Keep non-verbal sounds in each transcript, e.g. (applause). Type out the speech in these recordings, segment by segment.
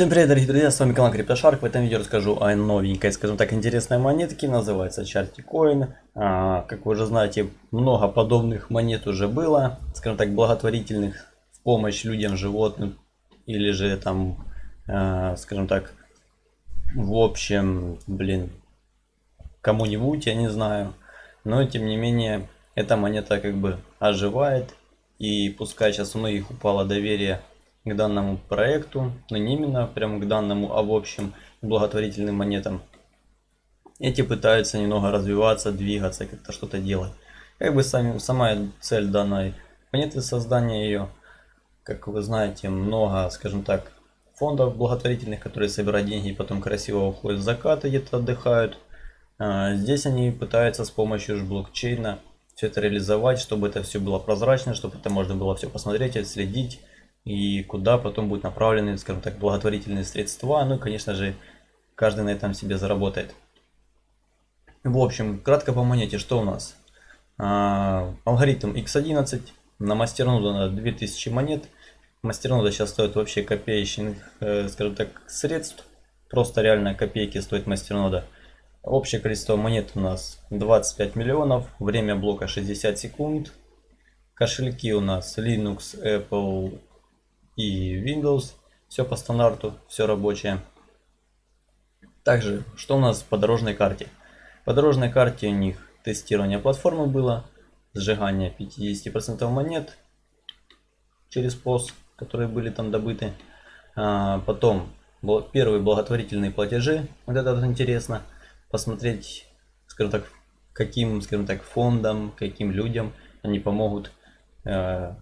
Всем привет, дорогие друзья, с вами канал CryptoShark. В этом видео расскажу о новенькой, скажем так, интересной монетке, называется Charty А, как вы уже знаете, много подобных монет уже было, скажем так, благотворительных в помощь людям, животным, или же там, а, скажем так, в общем, блин, кому-нибудь, я не знаю. Но, тем не менее, эта монета как бы оживает, и пускай сейчас у многих упало доверие к данному проекту, но не именно прямо к данному, а в общем благотворительным монетам. Эти пытаются немного развиваться, двигаться, как-то что-то делать. Как бы сами, сама цель данной монеты, создания ее, как вы знаете, много, скажем так, фондов благотворительных, которые собирают деньги и потом красиво уходят в закат где-то отдыхают. А, здесь они пытаются с помощью блокчейна все это реализовать, чтобы это все было прозрачно, чтобы это можно было все посмотреть, отследить и куда потом будут направлены, скажем так, благотворительные средства. Ну и, конечно же, каждый на этом себе заработает. В общем, кратко по монете, что у нас? А, алгоритм X11 на мастернода на 2000 монет. Мастернода сейчас стоит вообще копеечных, э, скажем так, средств. Просто реально копейки стоит мастернода. Общее количество монет у нас 25 миллионов. Время блока 60 секунд. Кошельки у нас Linux, Apple, и Windows. Все по стандарту, все рабочее. Также, что у нас по дорожной карте? По дорожной карте у них тестирование платформы было, сжигание 50% монет через POS, которые были там добыты. А, потом первые благотворительные платежи, вот это вот интересно, посмотреть, скажем так, каким, скажем так, фондам, каким людям они помогут э,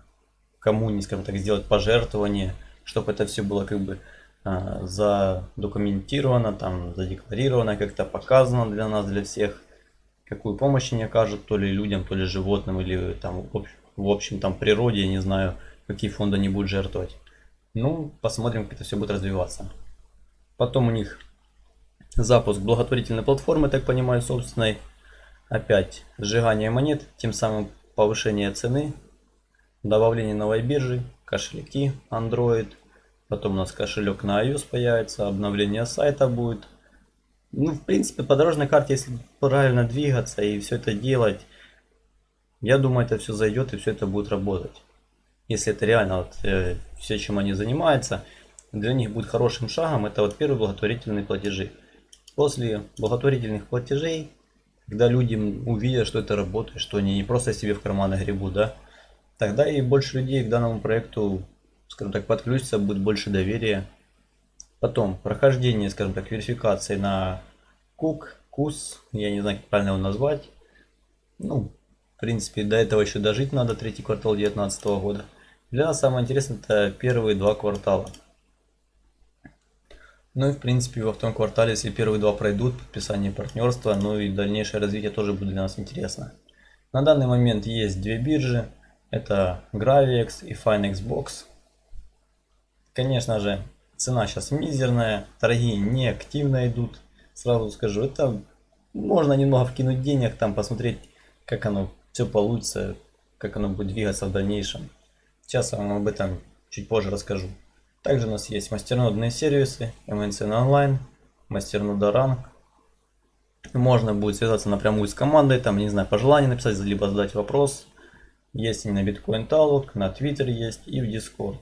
кому, скажем так, сделать пожертвование, чтобы это все было как бы а, задокументировано, там, задекларировано, как-то показано для нас, для всех, какую помощь они окажут, то ли людям, то ли животным, или там, в общем, там, природе, я не знаю, какие фонды они будут жертвовать. Ну, посмотрим, как это все будет развиваться. Потом у них запуск благотворительной платформы, так понимаю, собственной. Опять сжигание монет, тем самым повышение цены добавление новой биржи, кошельки Android, потом у нас кошелек на iOS появится, обновление сайта будет. Ну, в принципе, по дорожной карте, если правильно двигаться и все это делать, я думаю, это все зайдет и все это будет работать. Если это реально вот, э, все, чем они занимаются, для них будет хорошим шагом, это вот первые благотворительные платежи. После благотворительных платежей, когда люди увидят, что это работает, что они не просто себе в карманы гребут, да, Тогда и больше людей к данному проекту, скажем так, подключится, будет больше доверия. Потом, прохождение, скажем так, верификации на кук, кус, я не знаю, как правильно его назвать. Ну, в принципе, до этого еще дожить надо, третий квартал 2019 года. Для нас самое интересное это первые два квартала. Ну и в принципе во втором квартале, если первые два пройдут, подписание партнерства, ну и дальнейшее развитие тоже будет для нас интересно. На данный момент есть две биржи. Это Gravix и FineXbox. Конечно же, цена сейчас мизерная, торги не активно идут. Сразу скажу, это можно немного вкинуть денег, там посмотреть, как оно все получится, как оно будет двигаться в дальнейшем. Сейчас вам об этом чуть позже расскажу. Также у нас есть мастернодные сервисы, MNCN Online, мастернода Rank. Можно будет связаться напрямую с командой, там, не знаю, пожелание написать, либо задать вопрос. Есть и на Bitcoin Talk, на Twitter есть и в Discord.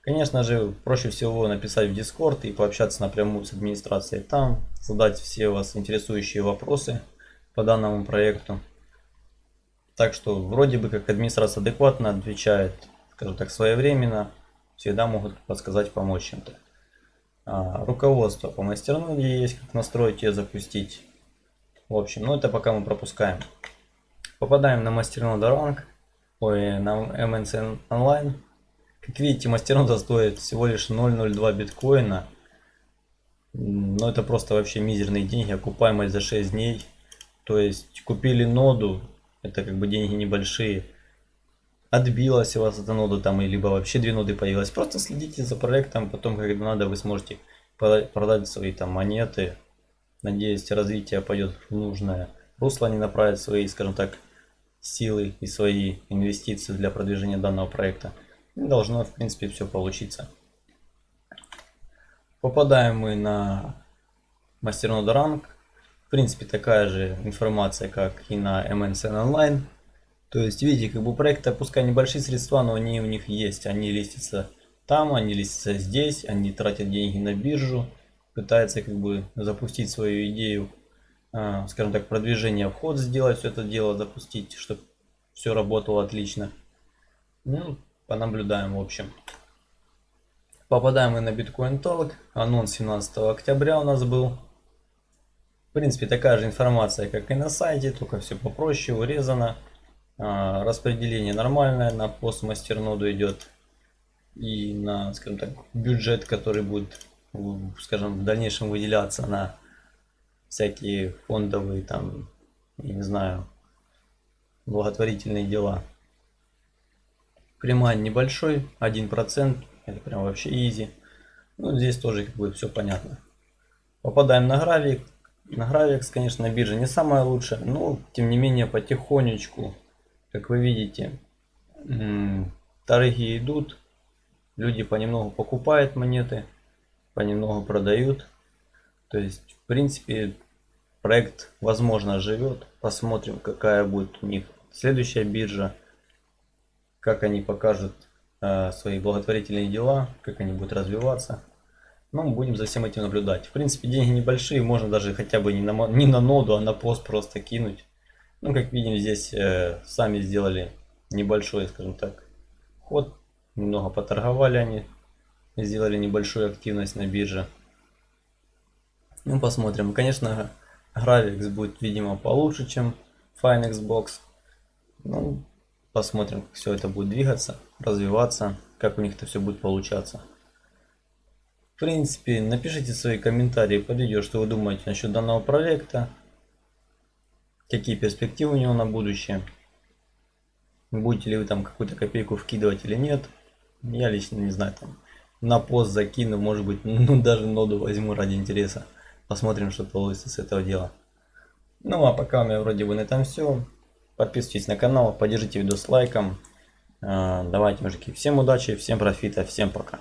Конечно же, проще всего написать в Discord и пообщаться напрямую с администрацией там, задать все вас интересующие вопросы по данному проекту. Так что вроде бы как администрация адекватно отвечает, скажем так, своевременно, всегда могут подсказать, помочь чем-то. А, руководство по мастерноде есть, как настроить и запустить. В общем, ну это пока мы пропускаем. Попадаем на мастерноду ранг ой, на MNC Online. Как видите, мастернода стоит всего лишь 0.02 биткоина. Но это просто вообще мизерные деньги, окупаемость за 6 дней. То есть купили ноду, это как бы деньги небольшие. Отбилась у вас эта нода там, и либо вообще две ноды появилась. Просто следите за проектом, потом, когда надо, вы сможете продать свои там монеты. Надеюсь, развитие пойдет в нужное русло, они направят свои, скажем так, силы и свои инвестиции для продвижения данного проекта. И должно, в принципе, все получиться. Попадаем мы на мастернода ранг. В принципе, такая же информация, как и на MNCN Online. То есть, видите, как бы проекты, пускай небольшие средства, но они у них есть. Они листятся там, они листятся здесь, они тратят деньги на биржу, пытаются как бы запустить свою идею, скажем так, продвижение вход сделать, все это дело запустить, чтобы все работало отлично. Ну, понаблюдаем в общем. Попадаем мы на Bitcoin Talk. Анонс 17 октября у нас был. В принципе, такая же информация, как и на сайте, только все попроще, урезано. А, распределение нормальное, на пост мастерноду идет. И на, скажем так, бюджет, который будет, скажем, в дальнейшем выделяться на всякие фондовые, там, я не знаю, благотворительные дела. Примань небольшой, 1%, это прям вообще изи. Ну, здесь тоже как бы все понятно. Попадаем на гравик. На гравикс, конечно, биржа не самая лучшая, но тем не менее потихонечку как вы видите, торги идут, люди понемногу покупают монеты, понемногу продают. То есть, в принципе, проект, возможно, живет. Посмотрим, какая будет у них следующая биржа, как они покажут э, свои благотворительные дела, как они будут развиваться. Ну, будем за всем этим наблюдать. В принципе, деньги небольшие, можно даже хотя бы не на, не на ноду, а на пост просто кинуть. Ну, как видим, здесь э, сами сделали небольшой, скажем так, ход. Немного поторговали они, сделали небольшую активность на бирже. Ну, посмотрим. Конечно, Gravix будет, видимо, получше, чем FineXbox. Ну, посмотрим, как все это будет двигаться, развиваться, как у них это все будет получаться. В принципе, напишите свои комментарии под видео, что вы думаете насчет данного проекта какие перспективы у него на будущее. Будете ли вы там какую-то копейку вкидывать или нет. Я лично не знаю, там на пост закину, может быть, (laughs) ну даже ноду возьму ради интереса. Посмотрим, что получится с этого дела. Ну а пока у меня вроде бы на этом все. Подписывайтесь на канал, поддержите видео с лайком. А, давайте, мужики, всем удачи, всем профита, всем пока.